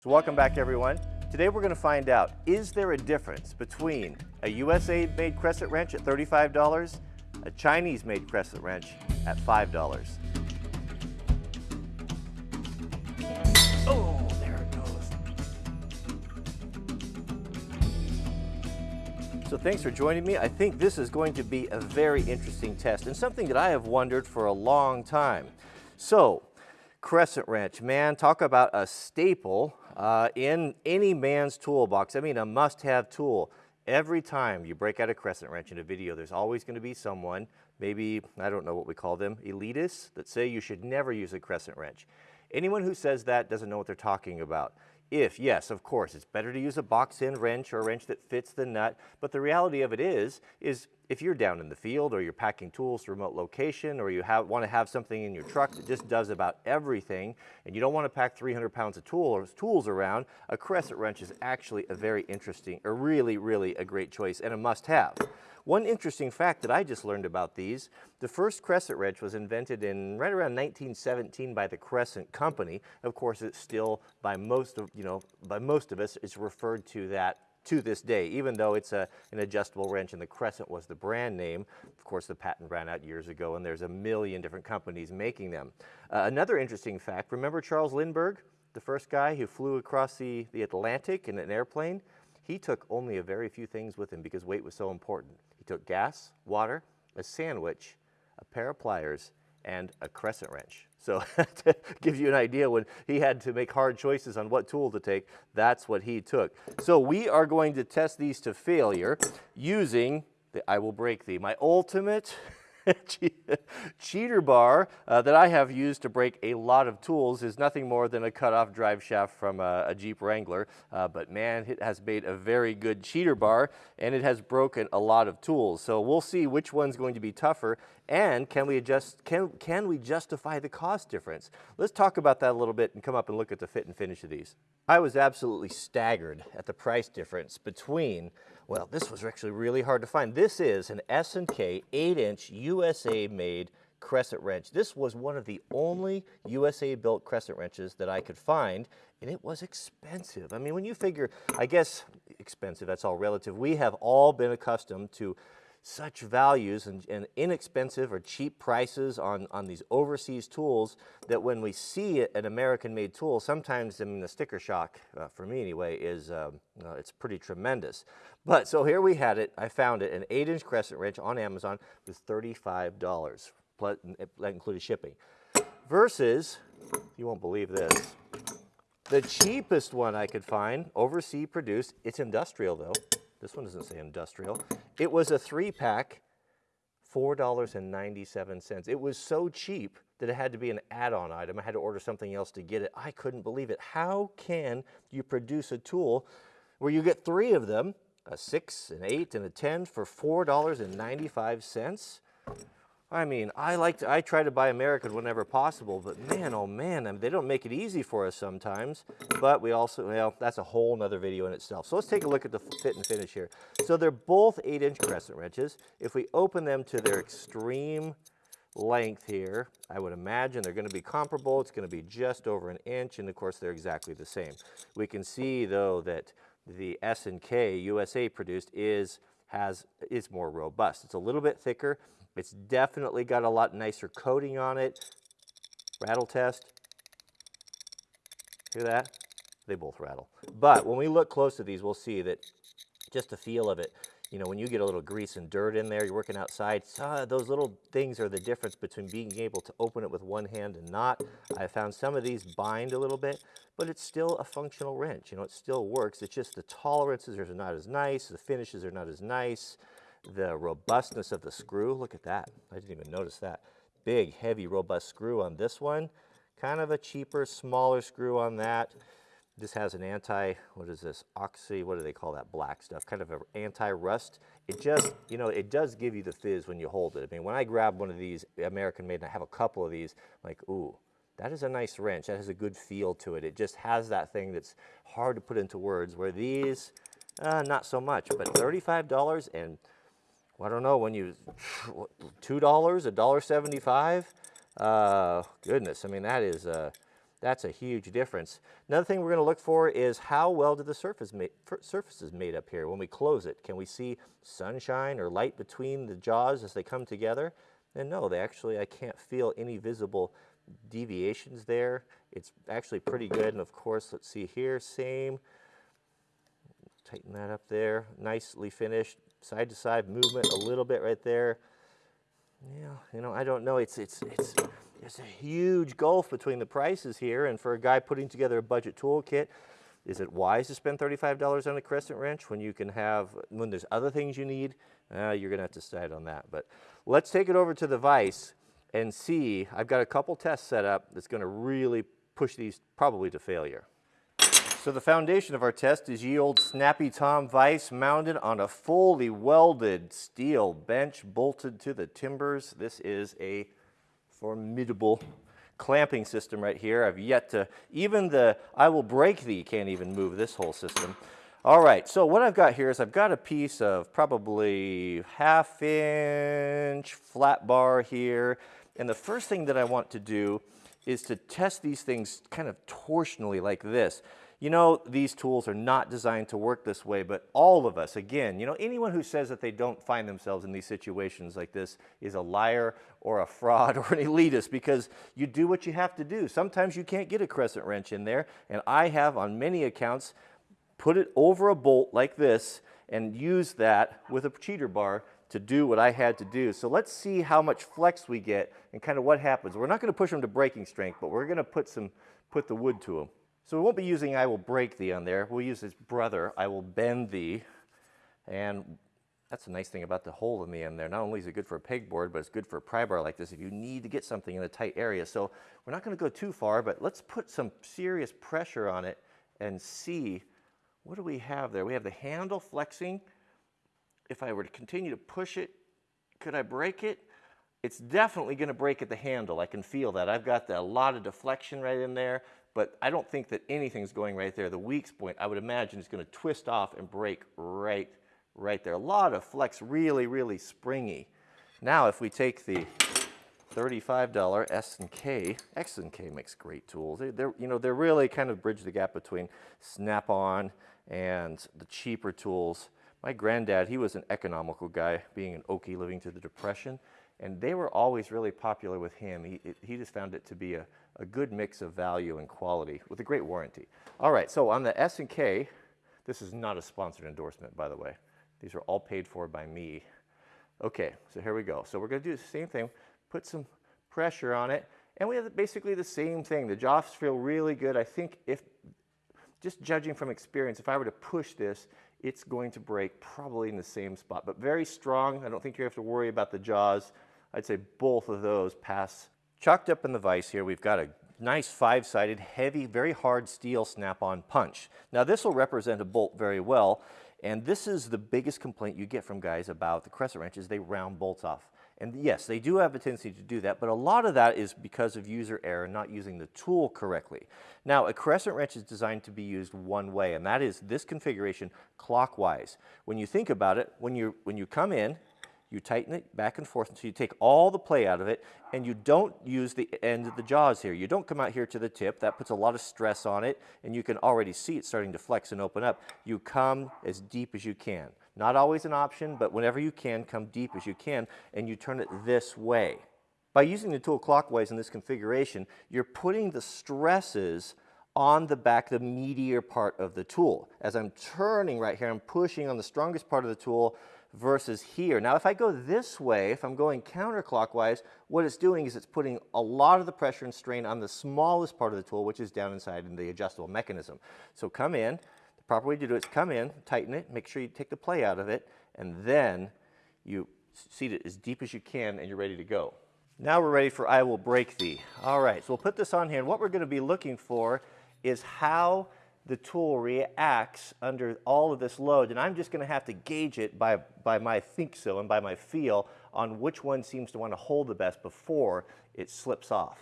So welcome back everyone. Today we're going to find out, is there a difference between a USA made crescent wrench at $35, a Chinese made crescent wrench at $5? Oh, there it goes. So thanks for joining me. I think this is going to be a very interesting test and something that I have wondered for a long time. So, crescent wrench, man, talk about a staple uh, in any man's toolbox, I mean a must-have tool. Every time you break out a crescent wrench in a video, there's always going to be someone, maybe, I don't know what we call them, elitists, that say you should never use a crescent wrench. Anyone who says that doesn't know what they're talking about. If, yes, of course, it's better to use a box-end wrench or a wrench that fits the nut, but the reality of it is, is if you're down in the field or you're packing tools to remote location or you have, want to have something in your truck that just does about everything and you don't want to pack 300 pounds of tool tools around, a crescent wrench is actually a very interesting, or really, really a great choice and a must-have. One interesting fact that I just learned about these, the first crescent wrench was invented in right around 1917 by the Crescent Company. Of course, it's still by most of, you know, by most of us, it's referred to that to this day, even though it's a, an adjustable wrench and the Crescent was the brand name. Of course, the patent ran out years ago and there's a million different companies making them. Uh, another interesting fact, remember Charles Lindbergh, the first guy who flew across the, the Atlantic in an airplane? He took only a very few things with him because weight was so important took gas, water, a sandwich, a pair of pliers, and a crescent wrench. So to give you an idea, when he had to make hard choices on what tool to take, that's what he took. So we are going to test these to failure using the I will break thee, my ultimate cheater bar uh, that I have used to break a lot of tools is nothing more than a cut-off drive shaft from a, a Jeep Wrangler, uh, but man, it has made a very good cheater bar and it has broken a lot of tools. So we'll see which one's going to be tougher and can we adjust, can, can we justify the cost difference? Let's talk about that a little bit and come up and look at the fit and finish of these. I was absolutely staggered at the price difference between well, this was actually really hard to find. This is an S&K 8-inch USA-made crescent wrench. This was one of the only USA-built crescent wrenches that I could find, and it was expensive. I mean, when you figure, I guess expensive, that's all relative. We have all been accustomed to such values and, and, inexpensive or cheap prices on, on these overseas tools that when we see an American-made tool, sometimes I mean, the sticker shock, uh, for me anyway, is um, uh, it's pretty tremendous. But so here we had it. I found it, an 8-inch crescent wrench on Amazon with $35. Plus, that included shipping. Versus, you won't believe this, the cheapest one I could find, overseas produced, it's industrial though, this one doesn't say industrial. It was a three pack, $4.97. It was so cheap that it had to be an add-on item. I had to order something else to get it. I couldn't believe it. How can you produce a tool where you get three of them, a six, an eight, and a 10 for $4.95? I mean, I like to, I try to buy American whenever possible, but man, oh man, I mean, they don't make it easy for us sometimes. But we also, well, that's a whole nother video in itself. So let's take a look at the fit and finish here. So they're both 8-inch crescent wrenches. If we open them to their extreme length here, I would imagine they're going to be comparable. It's going to be just over an inch, and of course, they're exactly the same. We can see, though, that the S&K USA produced is has is more robust. It's a little bit thicker. It's definitely got a lot nicer coating on it. Rattle test. Hear that? They both rattle. But when we look close to these, we'll see that just the feel of it, you know, when you get a little grease and dirt in there, you're working outside, uh, those little things are the difference between being able to open it with one hand and not. I found some of these bind a little bit, but it's still a functional wrench. You know, it still works. It's just the tolerances are not as nice, the finishes are not as nice the robustness of the screw. Look at that. I didn't even notice that. Big, heavy, robust screw on this one. Kind of a cheaper, smaller screw on that. This has an anti, what is this, oxy, what do they call that black stuff? Kind of an anti-rust. It just, you know, it does give you the fizz when you hold it. I mean, when I grab one of these American made, and I have a couple of these, I'm like, ooh, that is a nice wrench. That has a good feel to it. It just has that thing that's hard to put into words, where these, uh, not so much, but $35 and I don't know, when you, $2, $1.75? Uh, goodness, I mean, that is, That's a huge difference. Another thing we're going to look for is how well do the surface ma surfaces made up here when we close it. Can we see sunshine or light between the jaws as they come together? And no, they actually, I can't feel any visible deviations there. It's actually pretty good. And of course, let's see here, same. Tighten that up there. Nicely finished. Side to side movement a little bit right there. Yeah, you know, I don't know. It's, it's, it's, there's a huge gulf between the prices here. And for a guy putting together a budget toolkit, is it wise to spend $35 on a crescent wrench when you can have, when there's other things you need? Uh, you're going to have to decide on that. But let's take it over to the vise and see. I've got a couple tests set up that's going to really push these probably to failure. So the foundation of our test is ye old Snappy Tom vise mounted on a fully welded steel bench bolted to the timbers. This is a formidable clamping system right here. I've yet to, even the I will break thee can't even move this whole system. All right, so what I've got here is I've got a piece of probably half inch flat bar here. And the first thing that I want to do is to test these things kind of torsionally like this. You know, these tools are not designed to work this way, but all of us, again, you know, anyone who says that they don't find themselves in these situations like this is a liar or a fraud or an elitist because you do what you have to do. Sometimes you can't get a crescent wrench in there, and I have on many accounts put it over a bolt like this and use that with a cheater bar to do what I had to do. So let's see how much flex we get and kind of what happens. We're not going to push them to breaking strength, but we're going to put some put the wood to them. So we won't be using I will break thee on there. We'll use his brother, I will bend thee. And that's a nice thing about the hole in the end there. Not only is it good for a pegboard, but it's good for a pry bar like this if you need to get something in a tight area. So we're not going to go too far, but let's put some serious pressure on it and see what do we have there. We have the handle flexing. If I were to continue to push it, could I break it? It's definitely going to break at the handle. I can feel that. I've got the, a lot of deflection right in there but I don't think that anything's going right there. The weak point, I would imagine, is going to twist off and break right, right there. A lot of flex, really, really springy. Now, if we take the $35 S&K, S&K makes great tools. They, are you know, they're really kind of bridge the gap between Snap-on and the cheaper tools. My granddad, he was an economical guy, being an Okie living through the Depression, and they were always really popular with him. He, he just found it to be a, a good mix of value and quality with a great warranty. All right, so on the S&K, this is not a sponsored endorsement, by the way. These are all paid for by me. Okay, so here we go. So we're gonna do the same thing, put some pressure on it, and we have basically the same thing. The jaws feel really good. I think if, just judging from experience, if I were to push this, it's going to break probably in the same spot, but very strong. I don't think you have to worry about the jaws. I'd say both of those pass Chalked up in the vise here, we've got a nice five-sided, heavy, very hard steel snap-on punch. Now this will represent a bolt very well, and this is the biggest complaint you get from guys about the crescent wrenches, they round bolts off. And yes, they do have a tendency to do that, but a lot of that is because of user error, not using the tool correctly. Now, a crescent wrench is designed to be used one way, and that is this configuration clockwise. When you think about it, when you, when you come in, you tighten it back and forth until you take all the play out of it and you don't use the end of the jaws here. You don't come out here to the tip. That puts a lot of stress on it and you can already see it starting to flex and open up. You come as deep as you can. Not always an option, but whenever you can, come deep as you can and you turn it this way. By using the tool clockwise in this configuration, you're putting the stresses on the back, the meatier part of the tool. As I'm turning right here, I'm pushing on the strongest part of the tool versus here. Now, if I go this way, if I'm going counterclockwise, what it's doing is it's putting a lot of the pressure and strain on the smallest part of the tool, which is down inside in the adjustable mechanism. So come in, the proper way to do it is come in, tighten it, make sure you take the play out of it, and then you seat it as deep as you can and you're ready to go. Now we're ready for I will break thee. All right, so we'll put this on here, and what we're gonna be looking for is how the tool reacts under all of this load, and I'm just going to have to gauge it by, by my think so and by my feel on which one seems to want to hold the best before it slips off.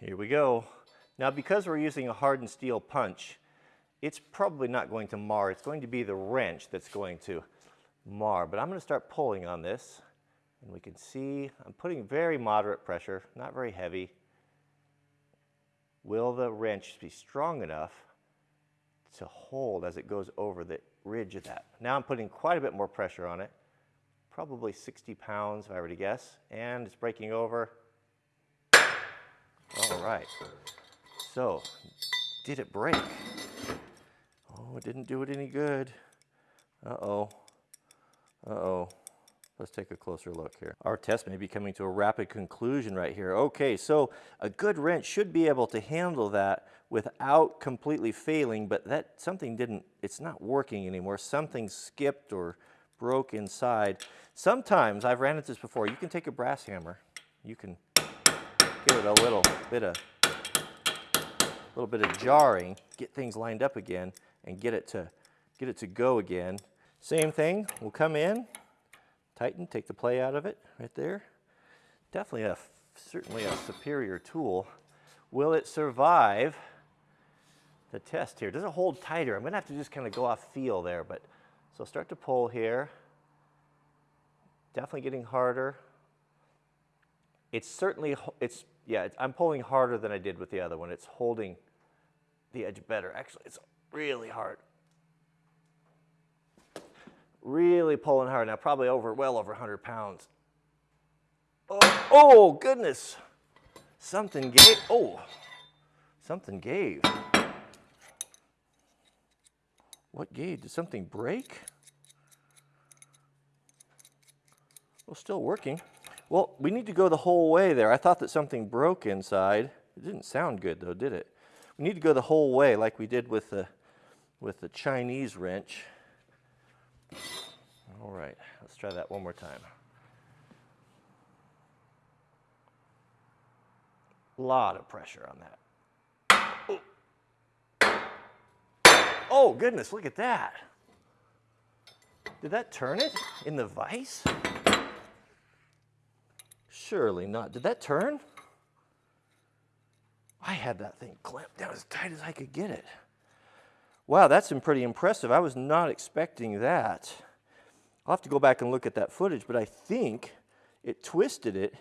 Here we go. Now because we're using a hardened steel punch, it's probably not going to mar. It's going to be the wrench that's going to mar. But I'm going to start pulling on this, and we can see I'm putting very moderate pressure, not very heavy will the wrench be strong enough to hold as it goes over the ridge of that? Now I'm putting quite a bit more pressure on it, probably 60 pounds if I were to guess, and it's breaking over. All right. So, did it break? Oh, it didn't do it any good. Uh-oh. Uh-oh. Let's take a closer look here. Our test may be coming to a rapid conclusion right here. Okay, so a good wrench should be able to handle that without completely failing, but that something didn't, it's not working anymore. Something skipped or broke inside. Sometimes, I've ran into this before, you can take a brass hammer, you can give it a little bit of, little bit of jarring, get things lined up again, and get it to, get it to go again. Same thing, we'll come in, tighten, take the play out of it right there. Definitely a, certainly a superior tool. Will it survive the test here? Does it hold tighter? I'm gonna have to just kind of go off feel there, but so start to pull here. Definitely getting harder. It's certainly, it's, yeah, it's, I'm pulling harder than I did with the other one. It's holding the edge better. Actually, it's really hard really pulling hard now, probably over, well over 100 pounds. Oh, oh goodness. Something gave, oh, something gave. What gave? Did something break? Well, still working. Well, we need to go the whole way there. I thought that something broke inside. It didn't sound good though, did it? We need to go the whole way like we did with the, with the Chinese wrench. All right, let's try that one more time. A lot of pressure on that. Oh. oh, goodness, look at that. Did that turn it in the vise? Surely not. Did that turn? I had that thing clamped down as tight as I could get it. Wow, that's pretty impressive. I was not expecting that. I'll have to go back and look at that footage, but I think it twisted it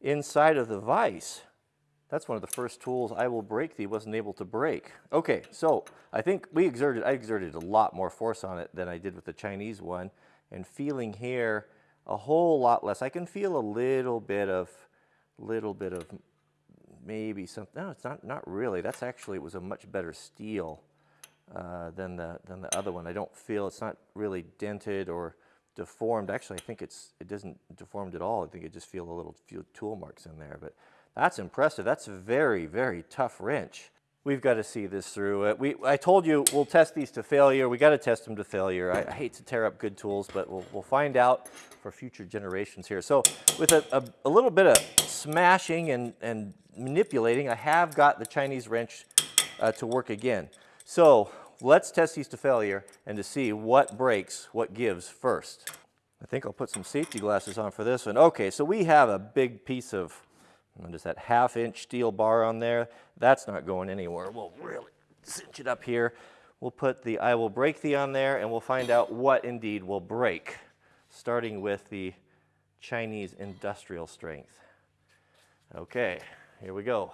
inside of the vise. That's one of the first tools I will break thee wasn't able to break. Okay, so I think we exerted, I exerted a lot more force on it than I did with the Chinese one. And feeling here a whole lot less. I can feel a little bit of, little bit of maybe something, no, it's not, not really. That's actually, it was a much better steel uh, than, the, than the other one. I don't feel, it's not really dented or deformed. Actually, I think it's, it doesn't deformed at all. I think it just feel a little few tool marks in there, but that's impressive. That's a very, very tough wrench. We've got to see this through. Uh, we, I told you we'll test these to failure. We got to test them to failure. I, I, hate to tear up good tools, but we'll, we'll find out for future generations here. So with a, a, a little bit of smashing and, and manipulating, I have got the Chinese wrench uh, to work again. So let's test these to failure and to see what breaks, what gives first. I think I'll put some safety glasses on for this one. Okay, so we have a big piece of, just that half inch steel bar on there. That's not going anywhere. We'll really cinch it up here. We'll put the I will break thee on there and we'll find out what indeed will break, starting with the Chinese industrial strength. Okay, here we go.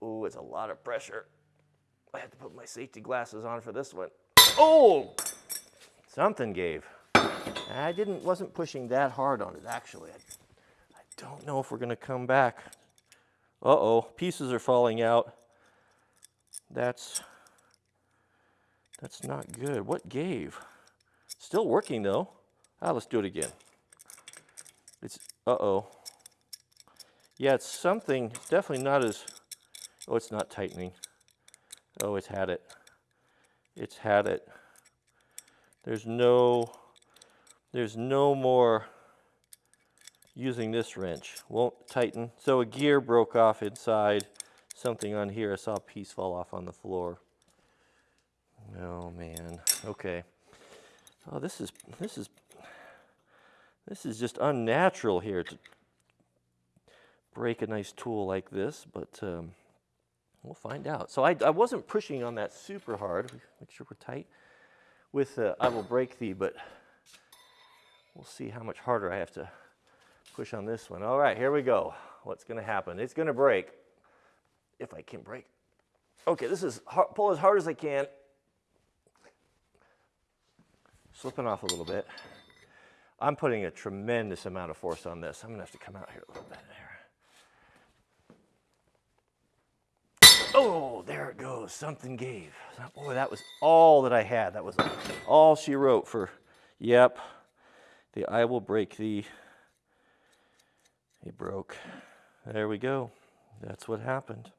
Ooh, it's a lot of pressure. I had to put my safety glasses on for this one. Oh, something gave. I didn't, wasn't pushing that hard on it actually. I, I don't know if we're gonna come back. Uh-oh, pieces are falling out. That's, that's not good. What gave? Still working though. Ah, let's do it again. It's, uh-oh. Yeah, it's something, it's definitely not as, oh, it's not tightening. Oh, it's had it. It's had it. There's no, there's no more using this wrench. Won't tighten. So a gear broke off inside. Something on here. I saw a piece fall off on the floor. Oh man. Okay. Oh, this is this is this is just unnatural here to break a nice tool like this, but um, We'll find out. So I, I wasn't pushing on that super hard. Make sure we're tight. With uh, I will break thee, but we'll see how much harder I have to push on this one. All right, here we go. What's going to happen? It's going to break. if I can break. Okay, this is hard, pull as hard as I can. Slipping off a little bit. I'm putting a tremendous amount of force on this. I'm gonna have to come out here a little bit there. Oh, Something gave. Boy, that was all that I had. That was all she wrote for, yep, the I will break thee. He broke. There we go. That's what happened.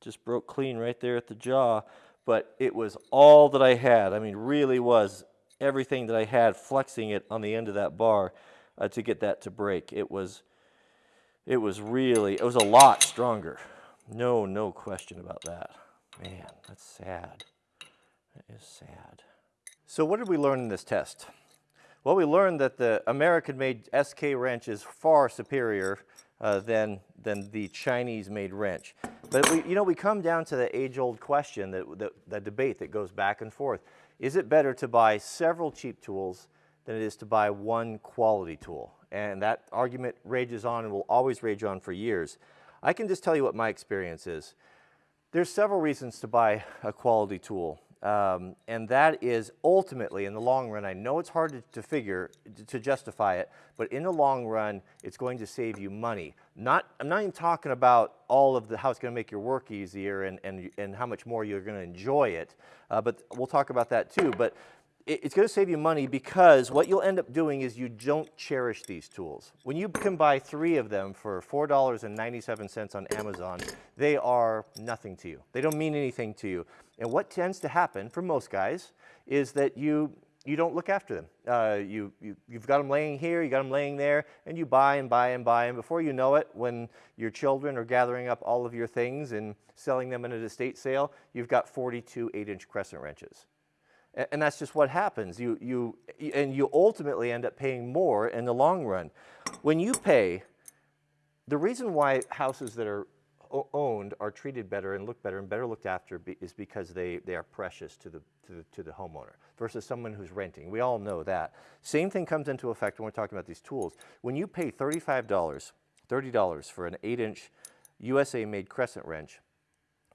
Just broke clean right there at the jaw. But it was all that I had. I mean, really was everything that I had, flexing it on the end of that bar uh, to get that to break. It was, it was really, it was a lot stronger. No, no question about that. Man, that's sad. That is sad. So what did we learn in this test? Well, we learned that the American-made SK wrench is far superior uh, than, than the Chinese-made wrench. But we, you know, we come down to the age-old question, that, that, the debate that goes back and forth. Is it better to buy several cheap tools than it is to buy one quality tool? And that argument rages on and will always rage on for years. I can just tell you what my experience is. There's several reasons to buy a quality tool. Um, and that is ultimately, in the long run, I know it's hard to, to figure, to, justify it, but in the long run, it's going to save you money. Not, I'm not even talking about all of the, how it's going to make your work easier and, and, and how much more you're going to enjoy it, uh, but we'll talk about that too. But it's going to save you money because what you'll end up doing is you don't cherish these tools. When you can buy three of them for $4.97 on Amazon, they are nothing to you. They don't mean anything to you. And what tends to happen for most guys is that you, you don't look after them. Uh, you, you, you've got them laying here, you got them laying there, and you buy and buy and buy. And before you know it, when your children are gathering up all of your things and selling them in an estate sale, you've got 42 8-inch crescent wrenches. And that's just what happens. You, you, and you ultimately end up paying more in the long run. When you pay, the reason why houses that are owned are treated better and look better and better looked after is because they, they are precious to the, to, the, to the homeowner versus someone who's renting. We all know that. Same thing comes into effect when we're talking about these tools. When you pay $35, $30 for an 8-inch USA-made crescent wrench,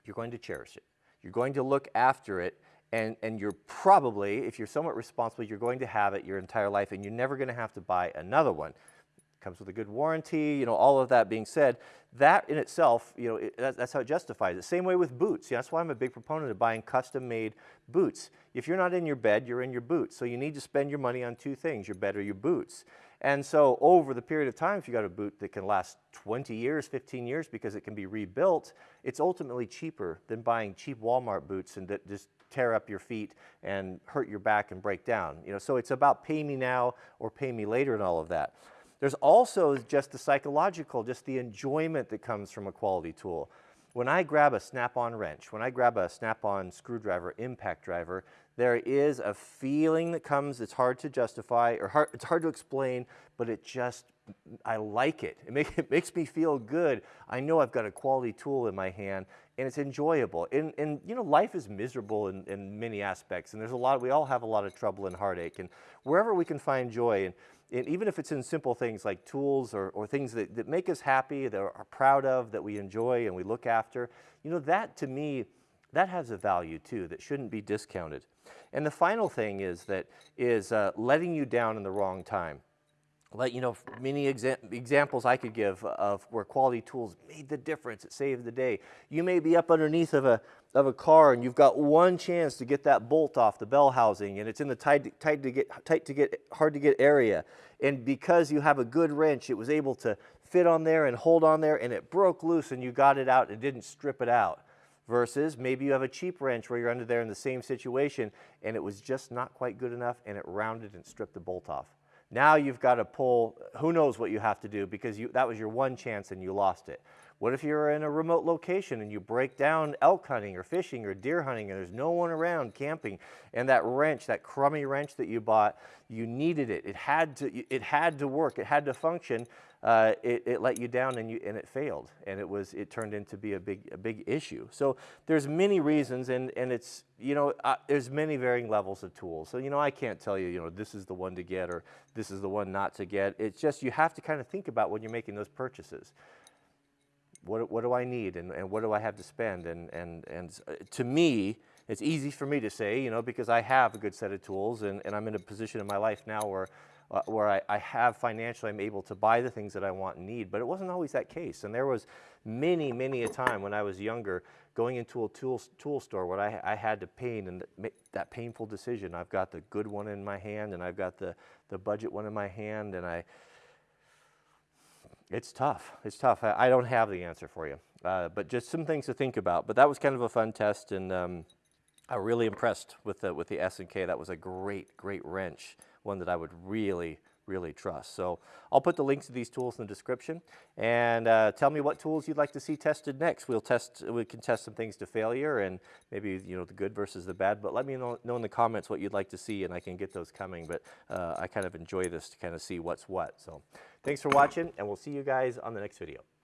you're going to cherish it. You're going to look after it and, and you're probably, if you're somewhat responsible, you're going to have it your entire life and you're never going to have to buy another one. It comes with a good warranty, you know, all of that being said, that in itself, you know, it, that's how it justifies it. Same way with boots. Yeah, that's why I'm a big proponent of buying custom-made boots. If you're not in your bed, you're in your boots. So you need to spend your money on two things, your bed or your boots. And so over the period of time, if you got a boot that can last 20 years, 15 years because it can be rebuilt, it's ultimately cheaper than buying cheap Walmart boots and that just tear up your feet and hurt your back and break down. You know, so it's about pay me now or pay me later and all of that. There's also just the psychological, just the enjoyment that comes from a quality tool. When I grab a snap-on wrench, when I grab a snap-on screwdriver, impact driver, there is a feeling that comes, it's hard to justify, or hard, it's hard to explain, but it just, I like it. It, make, it makes me feel good. I know I've got a quality tool in my hand, and it's enjoyable. And, and you know, life is miserable in, in many aspects, and there's a lot, we all have a lot of trouble and heartache, and wherever we can find joy, and, and even if it's in simple things like tools or, or things that, that make us happy, that are proud of, that we enjoy and we look after, you know, that to me, that has a value too that shouldn't be discounted. And the final thing is that is uh, letting you down in the wrong time. Let you know many exa examples I could give of where quality tools made the difference. It saved the day. You may be up underneath of a of a car and you've got one chance to get that bolt off the bell housing and it's in the tight, tight to get tight to get hard to get area. And because you have a good wrench, it was able to fit on there and hold on there and it broke loose and you got it out and didn't strip it out versus maybe you have a cheap wrench where you're under there in the same situation and it was just not quite good enough and it rounded and stripped the bolt off. Now you've got to pull, who knows what you have to do because you, that was your one chance and you lost it. What if you're in a remote location and you break down elk hunting or fishing or deer hunting and there's no one around camping and that wrench, that crummy wrench that you bought, you needed it. It had to, it had to work. It had to function. Uh, it, it, let you down and, you, and it failed. And it was it turned into be a big a big issue. So there's many reasons and and it's you know uh, there's many varying levels of tools. So you know I can't tell you you know this is the one to get or this is the one not to get. It's just you have to kind of think about when you're making those purchases what, what do I need and, and what do I have to spend? And, and, and uh, to me, it's easy for me to say, you know, because I have a good set of tools and, and I'm in a position in my life now where, uh, where I, I have financially, I'm able to buy the things that I want and need. But it wasn't always that case. And there was many, many a time when I was younger going into a tool, tool store where I, I had to pain and make that painful decision. I've got the good one in my hand and I've got the, the budget one in my hand and I, it's tough. It's tough. I, I don't have the answer for you, uh, but just some things to think about. But that was kind of a fun test, and um, I'm really impressed with the with the S and K. That was a great, great wrench, one that I would really, really trust. So I'll put the links to these tools in the description, and uh, tell me what tools you'd like to see tested next. We'll test. We can test some things to failure, and maybe you know the good versus the bad. But let me know, know in the comments what you'd like to see, and I can get those coming. But uh, I kind of enjoy this to kind of see what's what. So thanks for watching, and we'll see you guys on the next video.